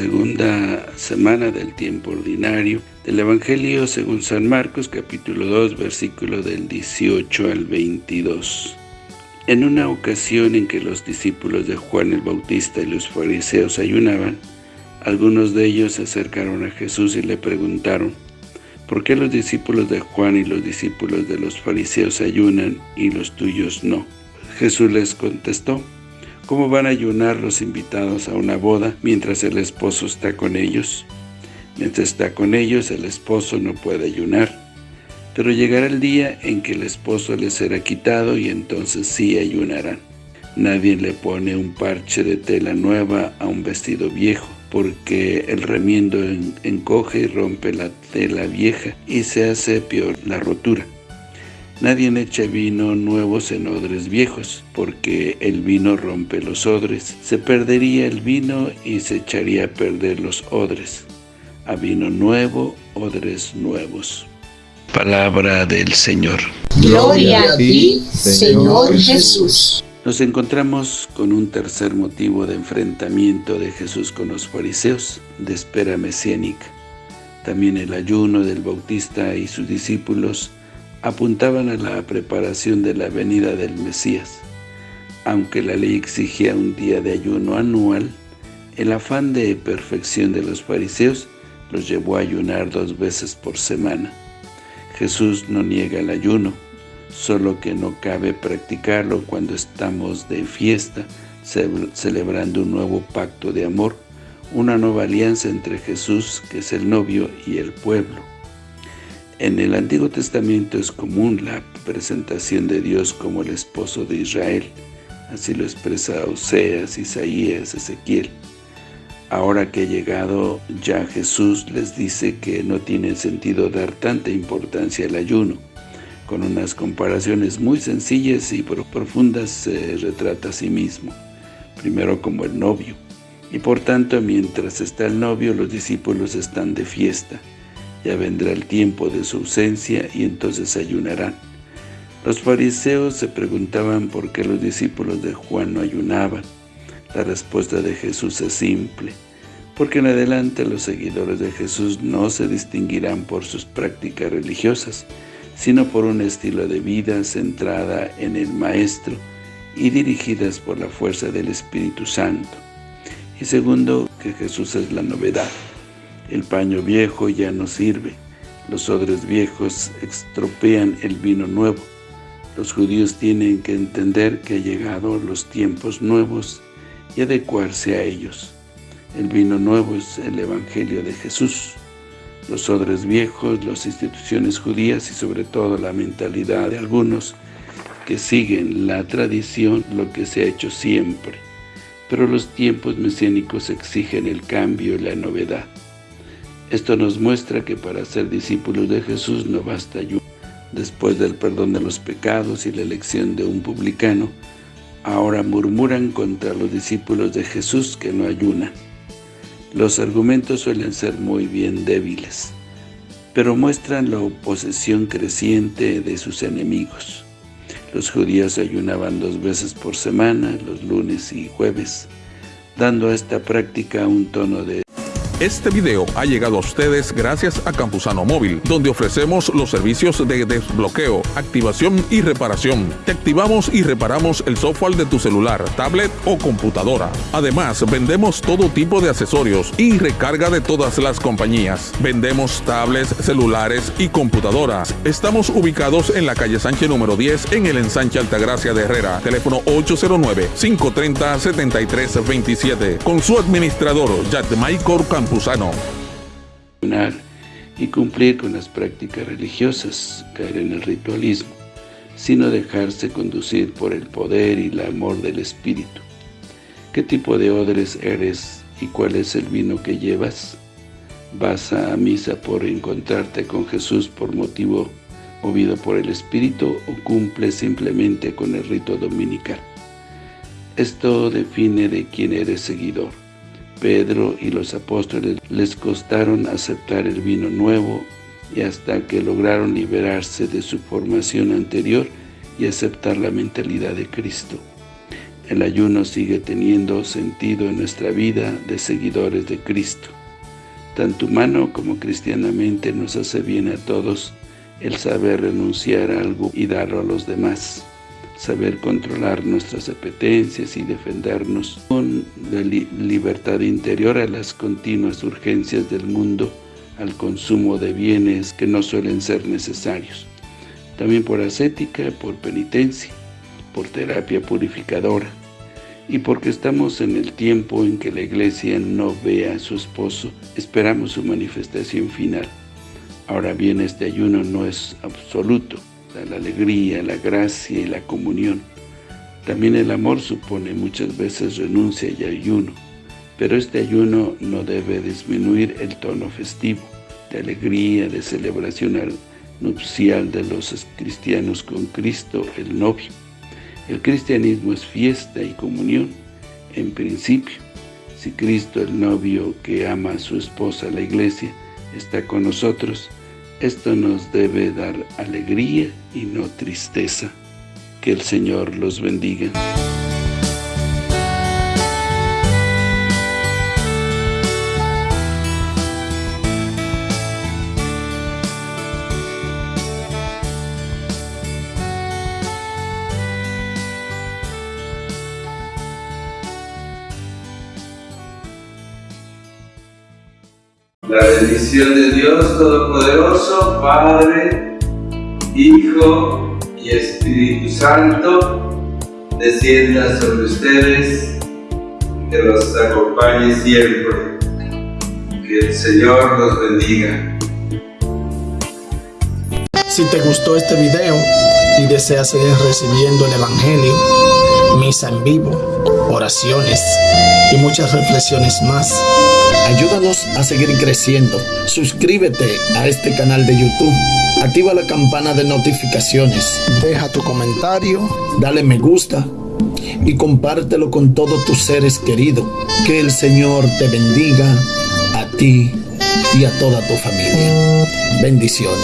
segunda semana del tiempo ordinario del Evangelio según San Marcos, capítulo 2, versículo del 18 al 22. En una ocasión en que los discípulos de Juan el Bautista y los fariseos ayunaban, algunos de ellos se acercaron a Jesús y le preguntaron, ¿por qué los discípulos de Juan y los discípulos de los fariseos ayunan y los tuyos no? Jesús les contestó, ¿Cómo van a ayunar los invitados a una boda mientras el esposo está con ellos? Mientras está con ellos, el esposo no puede ayunar. Pero llegará el día en que el esposo les será quitado y entonces sí ayunarán. Nadie le pone un parche de tela nueva a un vestido viejo, porque el remiendo encoge y rompe la tela vieja y se hace peor la rotura. Nadie echa vino nuevos en odres viejos, porque el vino rompe los odres. Se perdería el vino y se echaría a perder los odres. A vino nuevo, odres nuevos. Palabra del Señor. Gloria a ti, Señor Jesús. Nos encontramos con un tercer motivo de enfrentamiento de Jesús con los fariseos, de espera mesiánica. También el ayuno del Bautista y sus discípulos apuntaban a la preparación de la venida del Mesías. Aunque la ley exigía un día de ayuno anual, el afán de perfección de los fariseos los llevó a ayunar dos veces por semana. Jesús no niega el ayuno, solo que no cabe practicarlo cuando estamos de fiesta, celebrando un nuevo pacto de amor, una nueva alianza entre Jesús, que es el novio, y el pueblo. En el Antiguo Testamento es común la presentación de Dios como el esposo de Israel, así lo expresa Oseas, Isaías, Ezequiel. Ahora que ha llegado ya Jesús, les dice que no tiene sentido dar tanta importancia al ayuno. Con unas comparaciones muy sencillas y profundas se retrata a sí mismo, primero como el novio. Y por tanto, mientras está el novio, los discípulos están de fiesta ya vendrá el tiempo de su ausencia y entonces ayunarán. Los fariseos se preguntaban por qué los discípulos de Juan no ayunaban. La respuesta de Jesús es simple, porque en adelante los seguidores de Jesús no se distinguirán por sus prácticas religiosas, sino por un estilo de vida centrada en el Maestro y dirigidas por la fuerza del Espíritu Santo. Y segundo, que Jesús es la novedad. El paño viejo ya no sirve. Los odres viejos estropean el vino nuevo. Los judíos tienen que entender que han llegado los tiempos nuevos y adecuarse a ellos. El vino nuevo es el Evangelio de Jesús. Los odres viejos, las instituciones judías y sobre todo la mentalidad de algunos que siguen la tradición, lo que se ha hecho siempre. Pero los tiempos mesiánicos exigen el cambio y la novedad. Esto nos muestra que para ser discípulos de Jesús no basta ayuno. Después del perdón de los pecados y la elección de un publicano, ahora murmuran contra los discípulos de Jesús que no ayunan. Los argumentos suelen ser muy bien débiles, pero muestran la oposición creciente de sus enemigos. Los judíos ayunaban dos veces por semana, los lunes y jueves, dando a esta práctica un tono de este video ha llegado a ustedes gracias a Campusano Móvil, donde ofrecemos los servicios de desbloqueo, activación y reparación. Te activamos y reparamos el software de tu celular, tablet o computadora. Además, vendemos todo tipo de accesorios y recarga de todas las compañías. Vendemos tablets, celulares y computadoras. Estamos ubicados en la calle Sánchez número 10 en el ensanche Altagracia de Herrera. Teléfono 809-530-7327. Con su administrador, Michael Campusano y cumplir con las prácticas religiosas, caer en el ritualismo, sino dejarse conducir por el poder y el amor del Espíritu. ¿Qué tipo de odres eres y cuál es el vino que llevas? ¿Vas a misa por encontrarte con Jesús por motivo movido por el Espíritu o cumples simplemente con el rito dominical? Esto define de quién eres seguidor. Pedro y los apóstoles les costaron aceptar el vino nuevo y hasta que lograron liberarse de su formación anterior y aceptar la mentalidad de Cristo. El ayuno sigue teniendo sentido en nuestra vida de seguidores de Cristo. Tanto humano como cristianamente nos hace bien a todos el saber renunciar a algo y darlo a los demás, saber controlar nuestras apetencias y defendernos con la libertad interior a las continuas urgencias del mundo, al consumo de bienes que no suelen ser necesarios. También por ascética, por penitencia, por terapia purificadora, y porque estamos en el tiempo en que la iglesia no ve a su esposo, esperamos su manifestación final. Ahora bien, este ayuno no es absoluto, la alegría, la gracia y la comunión. También el amor supone muchas veces renuncia y ayuno, pero este ayuno no debe disminuir el tono festivo, de alegría, de celebración nupcial de los cristianos con Cristo, el novio. El cristianismo es fiesta y comunión, en principio. Si Cristo, el novio que ama a su esposa, la iglesia, está con nosotros, esto nos debe dar alegría y no tristeza. Que el Señor los bendiga. La bendición de Dios Todopoderoso, Padre, Hijo y Espíritu Santo, descienda sobre ustedes, que los acompañe siempre. Que el Señor los bendiga. Si te gustó este video y deseas seguir recibiendo el Evangelio, misa en vivo, oraciones y muchas reflexiones más, Ayúdanos a seguir creciendo. Suscríbete a este canal de YouTube. Activa la campana de notificaciones. Deja tu comentario. Dale me gusta. Y compártelo con todos tus seres queridos. Que el Señor te bendiga a ti y a toda tu familia. Bendiciones.